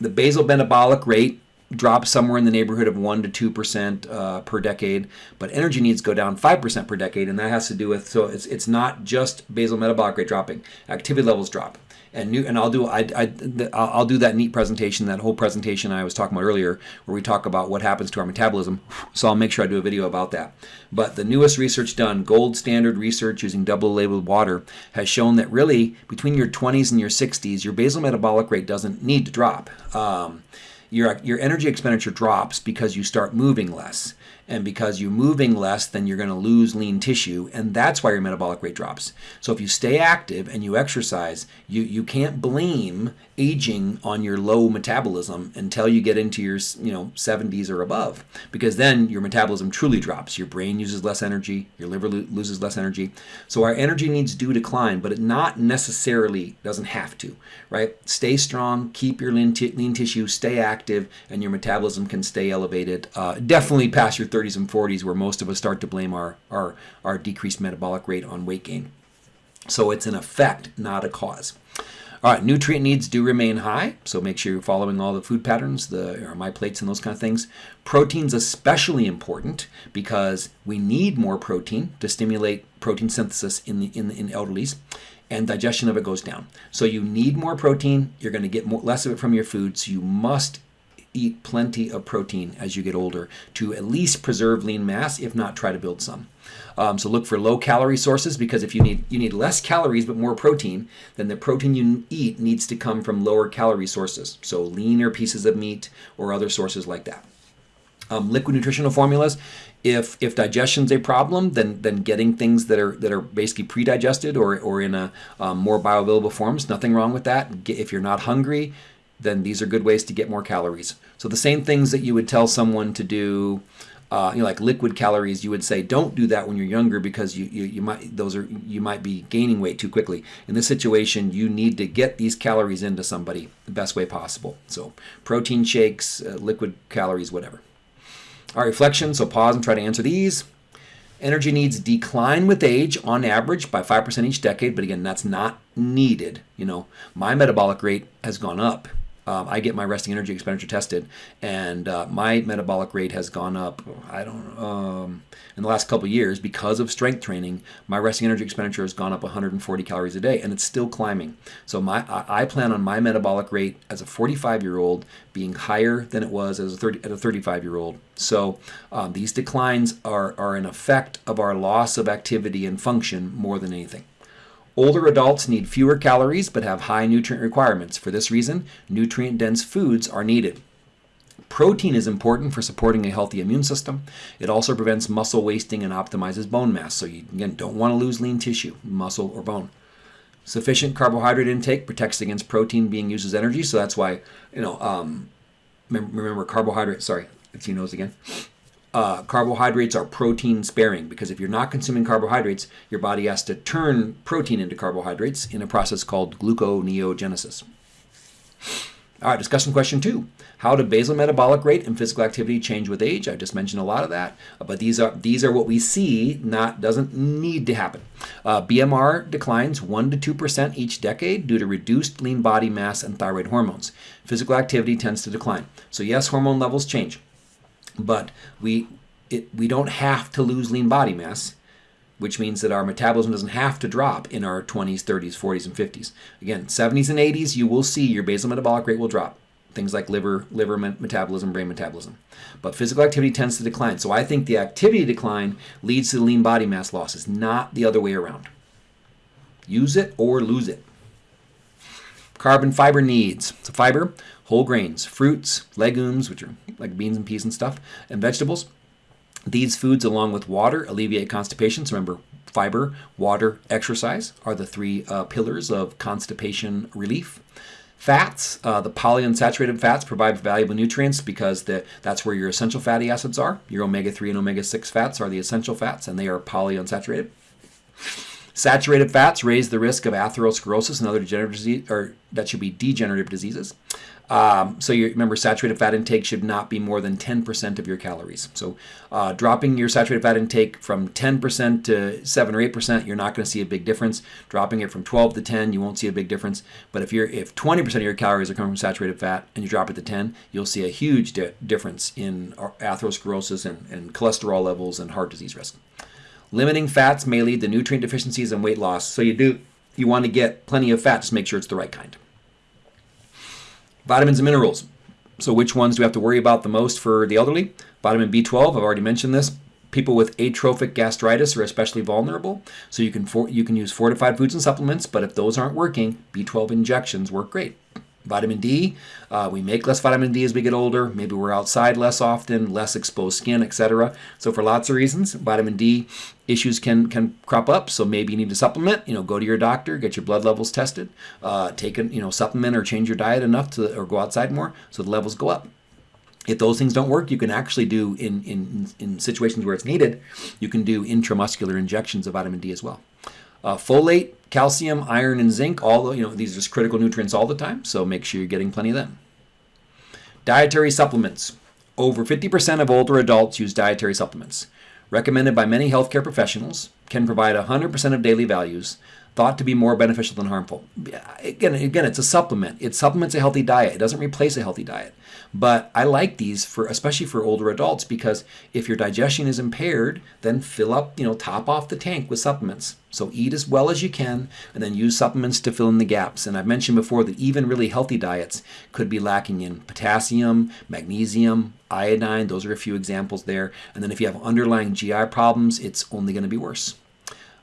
the basal metabolic rate drops somewhere in the neighborhood of 1 to 2% uh, per decade, but energy needs go down 5% per decade, and that has to do with, so it's, it's not just basal metabolic rate dropping, activity levels drop. And new, and I'll do I, I I'll do that neat presentation, that whole presentation I was talking about earlier, where we talk about what happens to our metabolism. So I'll make sure I do a video about that. But the newest research done, gold standard research using double labeled water, has shown that really between your 20s and your 60s, your basal metabolic rate doesn't need to drop. Um, your, your energy expenditure drops because you start moving less. And because you're moving less, then you're going to lose lean tissue, and that's why your metabolic rate drops. So if you stay active and you exercise, you, you can't blame aging on your low metabolism until you get into your you know 70s or above because then your metabolism truly drops. Your brain uses less energy your liver lo- loses less energy. So our energy needs do decline but it not necessarily doesn't have to right? Stay strong keep your lean, lean tissue stay active and your metabolism can stay elevated uh, definitely past your 30s and 40s where most of us start to blame our our, our decreased metabolic rate on weight gain so it's an effect not a cause all right, nutrient needs do remain high, so make sure you're following all the food patterns, the my plates and those kind of things. Protein's especially important because we need more protein to stimulate protein synthesis in the in, in elderlies and digestion of it goes down. So you need more protein, you're going to get more, less of it from your food, so you must eat plenty of protein as you get older to at least preserve lean mass, if not try to build some. Um, so look for low calorie sources because if you need you need less calories but more protein, then the protein you eat needs to come from lower calorie sources. So leaner pieces of meat or other sources like that. Um, liquid nutritional formulas. If if digestion's a problem, then then getting things that are that are basically pre-digested or or in a um, more bioavailable forms, nothing wrong with that. If you're not hungry, then these are good ways to get more calories. So the same things that you would tell someone to do uh, you know, like liquid calories, you would say don't do that when you're younger because you, you, you might those are you might be gaining weight too quickly. In this situation, you need to get these calories into somebody the best way possible. So protein shakes, uh, liquid calories, whatever. Our reflection. So pause and try to answer these. Energy needs decline with age on average by 5% each decade, but again, that's not needed. You know, my metabolic rate has gone up um, I get my resting energy expenditure tested, and uh, my metabolic rate has gone up. I don't um, in the last couple years because of strength training. My resting energy expenditure has gone up 140 calories a day, and it's still climbing. So my I, I plan on my metabolic rate as a 45 year old being higher than it was as a 30 at a 35 year old. So um, these declines are are an effect of our loss of activity and function more than anything. Older adults need fewer calories but have high nutrient requirements. For this reason, nutrient dense foods are needed. Protein is important for supporting a healthy immune system. It also prevents muscle wasting and optimizes bone mass. So you again don't want to lose lean tissue, muscle or bone. Sufficient carbohydrate intake protects against protein being used as energy. So that's why you know um, remember carbohydrate. Sorry, it's your nose again uh, carbohydrates are protein sparing because if you're not consuming carbohydrates, your body has to turn protein into carbohydrates in a process called gluconeogenesis. All right, discussion question two. How do basal metabolic rate and physical activity change with age? I just mentioned a lot of that, but these are these are what we see. Not doesn't need to happen. Uh, BMR declines one to two percent each decade due to reduced lean body mass and thyroid hormones. Physical activity tends to decline. So yes, hormone levels change but we it, we don't have to lose lean body mass, which means that our metabolism doesn't have to drop in our 20s, 30s, 40s, and 50s. Again, 70s and 80s, you will see your basal metabolic rate will drop. Things like liver, liver metabolism, brain metabolism. But physical activity tends to decline. So I think the activity decline leads to the lean body mass losses, not the other way around. Use it or lose it. Carbon fiber needs. So fiber whole grains, fruits, legumes, which are like beans and peas and stuff, and vegetables. These foods, along with water, alleviate constipation. So remember, fiber, water, exercise are the three uh, pillars of constipation relief. Fats, uh, the polyunsaturated fats provide valuable nutrients because the, that's where your essential fatty acids are. Your omega 3 and omega 6 fats are the essential fats, and they are polyunsaturated. Saturated fats raise the risk of atherosclerosis and other degenerative disease, or that should be degenerative diseases. Um, so you remember, saturated fat intake should not be more than 10% of your calories. So uh, dropping your saturated fat intake from 10% to 7 or 8%, you're not going to see a big difference. Dropping it from 12 to 10, you won't see a big difference. But if you're if 20% of your calories are coming from saturated fat and you drop it to 10, you'll see a huge di- difference in atherosclerosis and, and cholesterol levels and heart disease risk. Limiting fats may lead to nutrient deficiencies and weight loss. So you do you want to get plenty of fat, just make sure it's the right kind. Vitamins and minerals. So which ones do we have to worry about the most for the elderly? Vitamin B12, I've already mentioned this. People with atrophic gastritis are especially vulnerable. So you can you can use fortified foods and supplements, but if those aren't working, B12 injections work great. Vitamin D, uh, we make less vitamin D as we get older. Maybe we're outside less often, less exposed skin, etc. So for lots of reasons, vitamin D issues can can crop up. So maybe you need to supplement. You know, go to your doctor, get your blood levels tested, uh, take a you know supplement or change your diet enough to or go outside more so the levels go up. If those things don't work, you can actually do in, in, in situations where it's needed, you can do intramuscular injections of vitamin D as well. Uh, folate, calcium, iron, and zinc, all the, you know, these are critical nutrients all the time, so make sure you're getting plenty of them. Dietary supplements. Over 50% of older adults use dietary supplements. Recommended by many healthcare professionals, can provide 100% of daily values, thought to be more beneficial than harmful. Again, again, it's a supplement. It supplements a healthy diet. It doesn't replace a healthy diet. But I like these for especially for older adults because if your digestion is impaired, then fill up, you know, top off the tank with supplements. So eat as well as you can and then use supplements to fill in the gaps. And I've mentioned before that even really healthy diets could be lacking in potassium, magnesium, iodine. Those are a few examples there. And then if you have underlying GI problems, it's only going to be worse.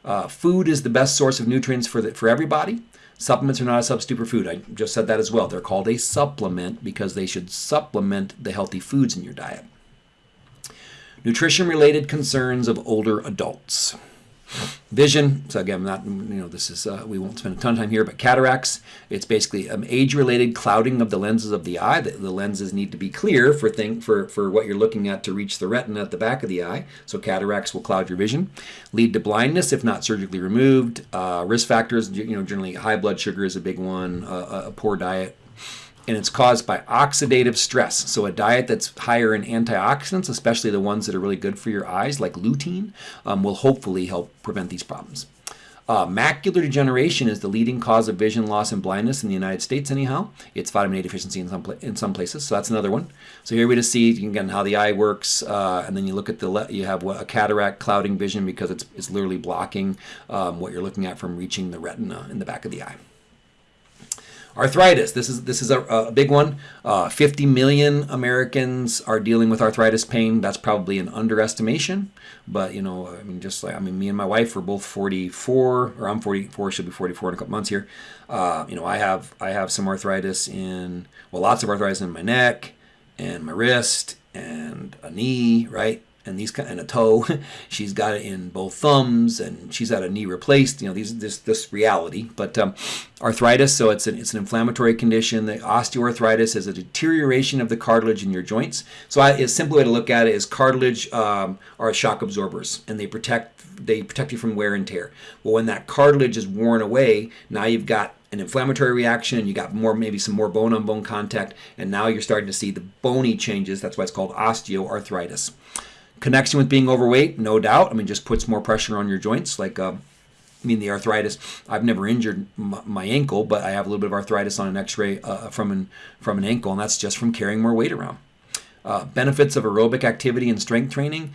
Uh, food is the best source of nutrients for, the, for everybody. Supplements are not a substitute for food. I just said that as well. They're called a supplement because they should supplement the healthy foods in your diet. Nutrition related concerns of older adults. Vision, so again, not you know this is uh, we won't spend a ton of time here, but cataracts. It's basically um, age-related clouding of the lenses of the eye. The, the, lenses need to be clear for thing for for what you're looking at to reach the retina at the back of the eye. So cataracts will cloud your vision, lead to blindness if not surgically removed. Uh, risk factors, you know, generally high blood sugar is a big one. Uh, a poor diet, and it's caused by oxidative stress. So, a diet that's higher in antioxidants, especially the ones that are really good for your eyes, like lutein, um, will hopefully help prevent these problems. Uh, macular degeneration is the leading cause of vision loss and blindness in the United States, anyhow. It's vitamin A deficiency in some, in some places, so that's another one. So here we just see again how the eye works, uh, and then you look at the you have a cataract clouding vision because it's, it's literally blocking um, what you're looking at from reaching the retina in the back of the eye. Arthritis. This is this is a, a big one. Uh, 50 million Americans are dealing with arthritis pain. That's probably an underestimation, but you know, I mean, just like I mean, me and my wife are both 44, or I'm 44, should be 44 in a couple months here. Uh, you know, I have I have some arthritis in well, lots of arthritis in my neck and my wrist and a knee, right? And these and a toe. she's got it in both thumbs, and she's had a knee replaced. You know, these this this reality. But um, arthritis, so it's an it's an inflammatory condition. The osteoarthritis is a deterioration of the cartilage in your joints. So I, a simple way to look at it is cartilage um, are shock absorbers, and they protect they protect you from wear and tear. Well, when that cartilage is worn away, now you've got an inflammatory reaction and you got more maybe some more bone on bone contact and now you're starting to see the bony changes that's why it's called osteoarthritis Connection with being overweight, no doubt. I mean, just puts more pressure on your joints. Like, uh, I mean, the arthritis. I've never injured my, ankle, but I have a little bit of arthritis on an X-ray uh, from an from an ankle, and that's just from carrying more weight around. Uh, benefits of aerobic activity and strength training.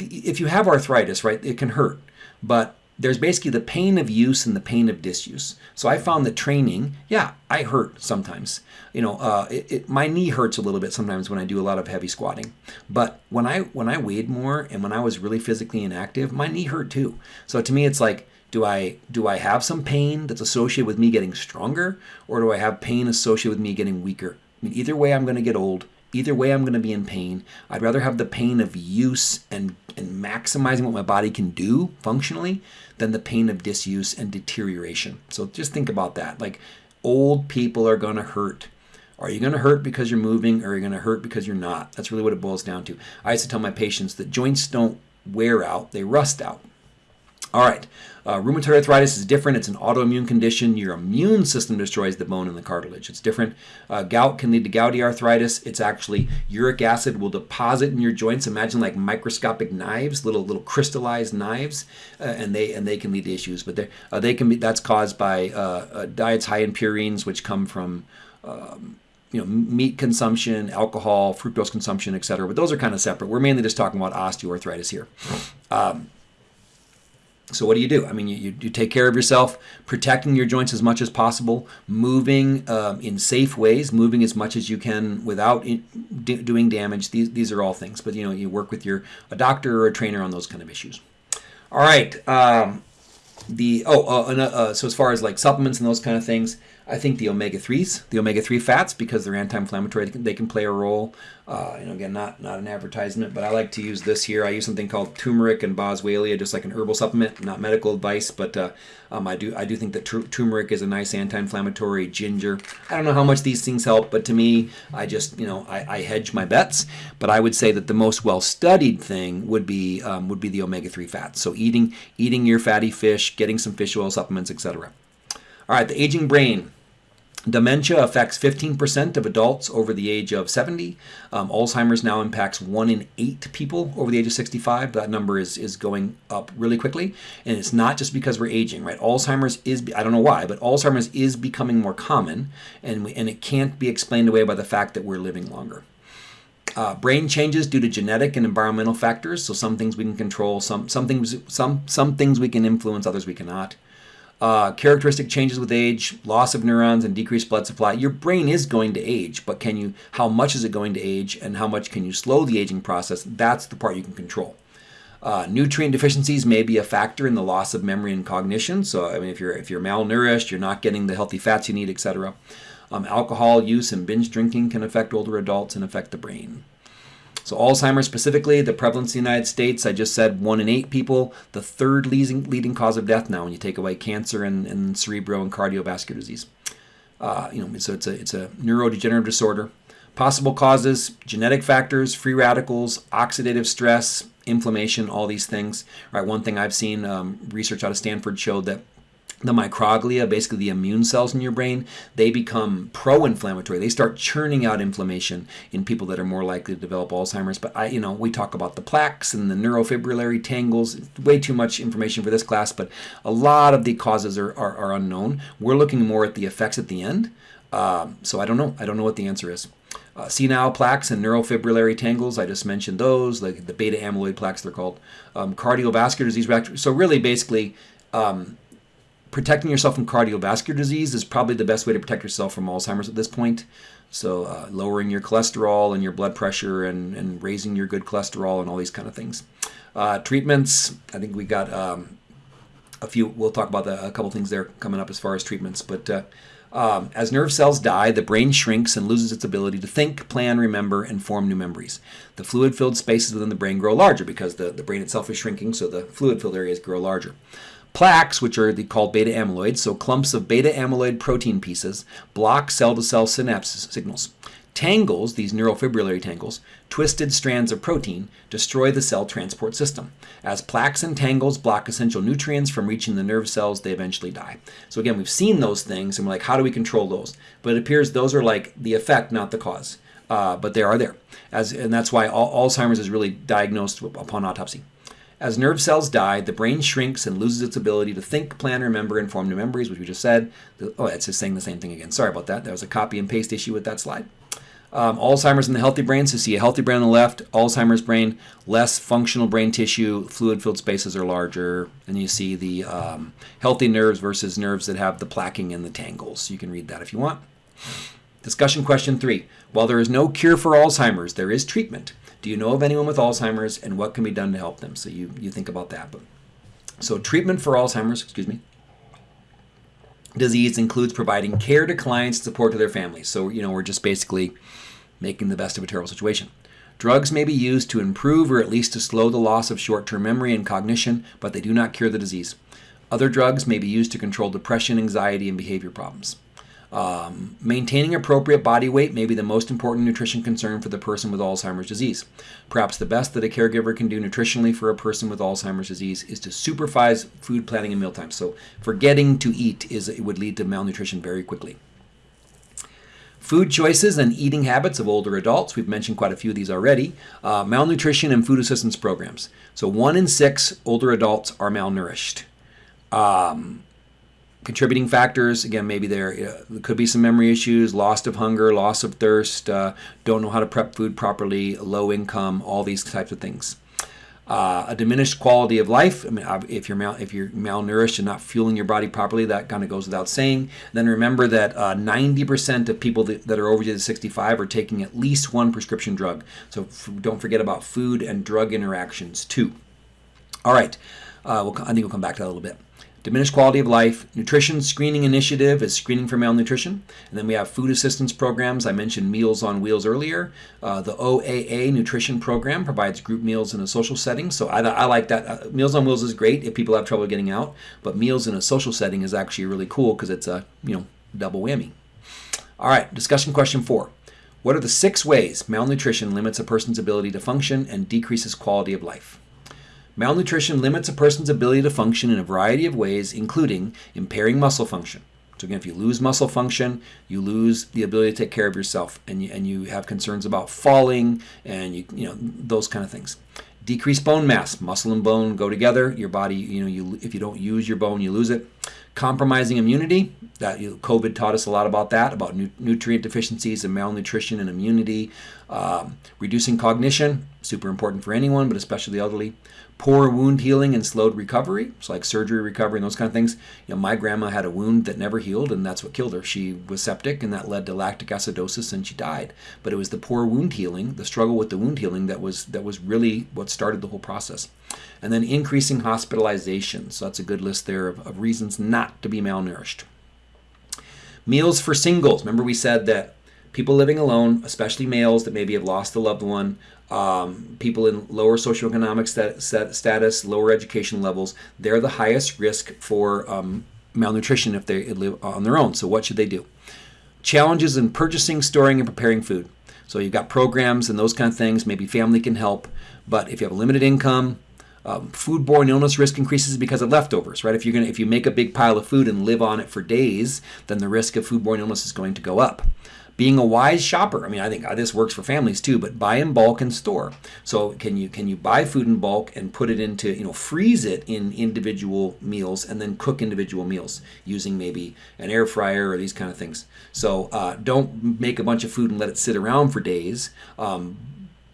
If you have arthritis, right, it can hurt, but there's basically the pain of use and the pain of disuse. So I found that training, yeah, I hurt sometimes. You know, uh, it, it, my knee hurts a little bit sometimes when I do a lot of heavy squatting. But when I when I weighed more and when I was really physically inactive, my knee hurt too. So to me, it's like, do I do I have some pain that's associated with me getting stronger, or do I have pain associated with me getting weaker? I mean, either way, I'm going to get old. Either way, I'm going to be in pain. I'd rather have the pain of use and and maximizing what my body can do functionally than the pain of disuse and deterioration. So just think about that. Like old people are going to hurt. Are you going to hurt because you're moving or are you going to hurt because you're not? That's really what it boils down to. I used to tell my patients that joints don't wear out, they rust out. All right. Uh, rheumatoid arthritis is different. It's an autoimmune condition. Your immune system destroys the bone and the cartilage. It's different. Uh, gout can lead to gouty arthritis. It's actually uric acid will deposit in your joints. Imagine like microscopic knives, little little crystallized knives, uh, and they and they can lead to issues. But they uh, they can be that's caused by uh, uh, diets high in purines, which come from um, you know, meat consumption, alcohol, fructose consumption, etc. But those are kind of separate. We're mainly just talking about osteoarthritis here. Um, so what do you do? I mean, you, you take care of yourself, protecting your joints as much as possible, moving um, in safe ways, moving as much as you can without in, do, doing damage. These, these are all things. But, you know, you work with your a doctor or a trainer on those kind of issues. All right. Um, the oh, uh, uh, so as far as like supplements and those kind of things, I think the omega threes, the omega three fats, because they're anti-inflammatory, they can, play a role. Uh, you know, again, not not an advertisement, but I like to use this here. I use something called turmeric and boswellia, just like an herbal supplement, not medical advice, but uh, um, I do I do think that turmeric is a nice anti-inflammatory. Ginger, I don't know how much these things help, but to me, I just you know I, I hedge my bets. But I would say that the most well-studied thing would be um, would be the omega three fats. So eating eating your fatty fish, getting some fish oil supplements, etc. All right, the aging brain. Dementia affects 15% of adults over the age of 70. Um, Alzheimer's now impacts 1 in 8 people over the age of 65. That number is, is going up really quickly. And it's not just because we're aging, right? Alzheimer's is, I don't know why, but Alzheimer's is becoming more common, and, we, and it can't be explained away by the fact that we're living longer. Uh, brain changes due to genetic and environmental factors. So some things we can control, some some things some some things we can influence, others we cannot. Uh, characteristic changes with age, loss of neurons, and decreased blood supply. Your brain is going to age, but can you? How much is it going to age, and how much can you slow the aging process? That's the part you can control. Uh, nutrient deficiencies may be a factor in the loss of memory and cognition. So, I mean, if you're if you're malnourished, you're not getting the healthy fats you need, etc. Um, alcohol use and binge drinking can affect older adults and affect the brain. So Alzheimer's specifically, the prevalence in the United States, I just said one in eight people, the third leading, leading cause of death now when you take away cancer and, and cerebral and cardiovascular disease. Uh, you know, so it's a, it's a neurodegenerative disorder. Possible causes, genetic factors, free radicals, oxidative stress, inflammation, all these things. Right, one thing I've seen, um, research out of Stanford showed that the microglia, basically the immune cells in your brain, they become pro-inflammatory. They start churning out inflammation in people that are more likely to develop Alzheimer's. But I, you know, we talk about the plaques and the neurofibrillary tangles. Way too much information for this class, but a lot of the causes are, are, are unknown. We're looking more at the effects at the end. Um, so I don't know. I don't know what the answer is. Uh, senile plaques and neurofibrillary tangles, I just mentioned those, like the beta amyloid plaques, they're called. Um, cardiovascular disease. So really, basically. Um, protecting yourself from cardiovascular disease is probably the best way to protect yourself from Alzheimer's at this point. So, uh, lowering your cholesterol and your blood pressure and, and raising your good cholesterol and all these kind of things. Uh, treatments, I think we got um, a few, we'll talk about the, a couple things there coming up as far as treatments. But uh, um, as nerve cells die, the brain shrinks and loses its ability to think, plan, remember, and form new memories. The fluid filled spaces within the brain grow larger because the, the brain itself is shrinking, so the fluid filled areas grow larger. Plaques, which are the, called beta amyloid, so clumps of beta amyloid protein pieces, block cell to cell synapse signals. Tangles, these neurofibrillary tangles, twisted strands of protein, destroy the cell transport system. As plaques and tangles block essential nutrients from reaching the nerve cells, they eventually die. So, again, we've seen those things and we're like, how do we control those? But it appears those are like the effect, not the cause. Uh, but they are there. As, and that's why Alzheimer's is really diagnosed upon autopsy. As nerve cells die, the brain shrinks and loses its ability to think, plan, remember, and form new memories, which we just said. Oh, it's just saying the same thing again. Sorry about that. There was a copy and paste issue with that slide. Um, Alzheimer's in the healthy brain, so see a healthy brain on the left, Alzheimer's brain, less functional brain tissue, fluid filled spaces are larger, and you see the um, healthy nerves versus nerves that have the plaquing and the tangles. You can read that if you want. Discussion question three. While there is no cure for Alzheimer's, there is treatment. Do you know of anyone with Alzheimer's and what can be done to help them? So you, you think about that. But, so treatment for Alzheimer's, excuse me, disease includes providing care to clients, support to their families. So, you know, we're just basically making the best of a terrible situation. Drugs may be used to improve or at least to slow the loss of short term memory and cognition, but they do not cure the disease. Other drugs may be used to control depression, anxiety, and behavior problems. Um, maintaining appropriate body weight may be the most important nutrition concern for the person with Alzheimer's disease. Perhaps the best that a caregiver can do nutritionally for a person with Alzheimer's disease is to supervise food planning and mealtime. So, forgetting to eat is it would lead to malnutrition very quickly. Food choices and eating habits of older adults. We've mentioned quite a few of these already. Uh, malnutrition and food assistance programs. So, one in six older adults are malnourished. Um, contributing factors again maybe there, uh, could be some memory issues loss of hunger loss of thirst uh, don't know how to prep food properly low income all these types of things uh, a diminished quality of life. I mean, if you're mal- if you're malnourished and not fueling your body properly, that kind of goes without saying. Then remember that 90% uh, of people that, that, are over the age of 65 are taking at least one prescription drug. So don't forget about food and drug interactions too. All right, uh, we'll, I think we'll come back to that a little bit diminished quality of life. Nutrition Screening Initiative is screening for malnutrition. And then we have food assistance programs. I mentioned Meals on Wheels earlier. Uh, the OAA Nutrition Program provides group meals in a social setting. So I, I like that. Uh, meals on Wheels is great if people have trouble getting out, but meals in a social setting is actually really cool because it's a you know double whammy. All right, discussion question four. What are the six ways malnutrition limits a person's ability to function and decreases quality of life? Malnutrition limits a person's ability to function in a variety of ways, including impairing muscle function. So again, if you lose muscle function, you lose the ability to take care of yourself, and you, and you have concerns about falling, and you you know those kind of things. Decreased bone mass, muscle and bone go together. Your body, you know, you if you don't use your bone, you lose it. Compromising immunity. That you COVID taught us a lot about that, about nu- nutrient deficiencies and malnutrition and immunity. Um, reducing cognition, super important for anyone, but especially the elderly poor wound healing and slowed recovery. It's like surgery recovery and those kind of things. You know, my grandma had a wound that never healed, and that's what killed her. She was septic, and that led to lactic acidosis, and she died. But it was the poor wound healing, the struggle with the wound healing, that was that was really what started the whole process. And then increasing hospitalizations. So that's a good list there of, of reasons not to be malnourished. Meals for singles. Remember, we said that people living alone, especially males that maybe have lost a loved one, um, people in lower socioeconomic stat- stat- status, lower education levels, they're the highest risk for um, malnutrition if they live on their own. So, what should they do? Challenges in purchasing, storing, and preparing food. So, you've got programs and those kind of things. Maybe family can help, but if you have a limited income, um, foodborne illness risk increases because of leftovers, right? If you're gonna, if you make a big pile of food and live on it for days, then the risk of foodborne illness is going to go up being a wise shopper. I mean, I think this works for families too, but buy in bulk and store. So can you can you buy food in bulk and put it into you know freeze it in individual meals and then cook individual meals using maybe an air fryer or these kind of things. So uh, don't make a bunch of food and let it sit around for days. Um,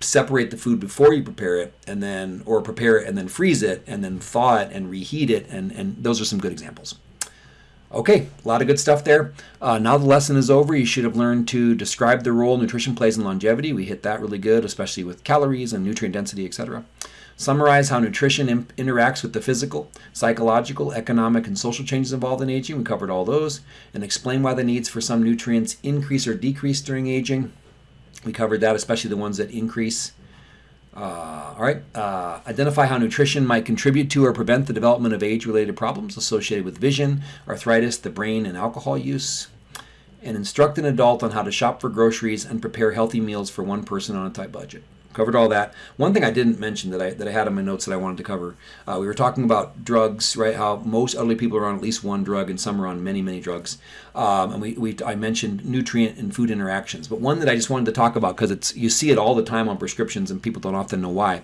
separate the food before you prepare it and then or prepare it and then freeze it and then thaw it and reheat it and and those are some good examples Okay, a lot of good stuff there. Uh, now the lesson is over. You should have learned to describe the role nutrition plays in longevity. We hit that really good, especially with calories and nutrient density, etc. Summarize how nutrition interacts with the physical, psychological, economic, and social changes involved in aging. We covered all those. And explain why the needs for some nutrients increase or decrease during aging. We covered that, especially the ones that increase. Uh, all right. Uh, identify how nutrition might contribute to or prevent the development of age related problems associated with vision, arthritis, the brain, and alcohol use. And instruct an adult on how to shop for groceries and prepare healthy meals for one person on a tight budget covered all that. One thing I didn't mention that I that I had in my notes that I wanted to cover, uh, we were talking about drugs, right? How most elderly people are on at least one drug, and some are on many many drugs. Um, and we, we I mentioned nutrient and food interactions, but one that I just wanted to talk about because it's you see it all the time on prescriptions, and people don't often know why.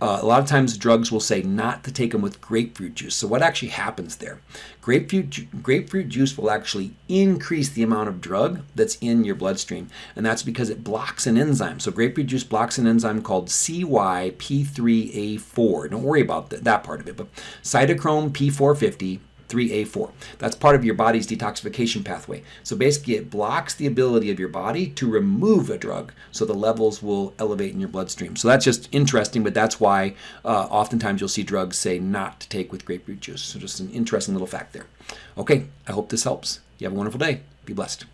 Uh, a lot of times drugs will say not to take them with grapefruit juice. So what actually happens there? Grapefruit ju- grapefruit juice will actually increase the amount of drug that's in your bloodstream, and that's because it blocks an enzyme. So grapefruit juice blocks an enzyme called CYP3A4. Don't worry about th- that part of it, but cytochrome P450 3A4. That's part of your body's detoxification pathway. So basically, it blocks the ability of your body to remove a drug, so the levels will elevate in your bloodstream. So that's just interesting, but that's why uh, oftentimes you'll see drugs say not to take with grapefruit juice. So just an interesting little fact there. Okay, I hope this helps. You have a wonderful day. Be blessed.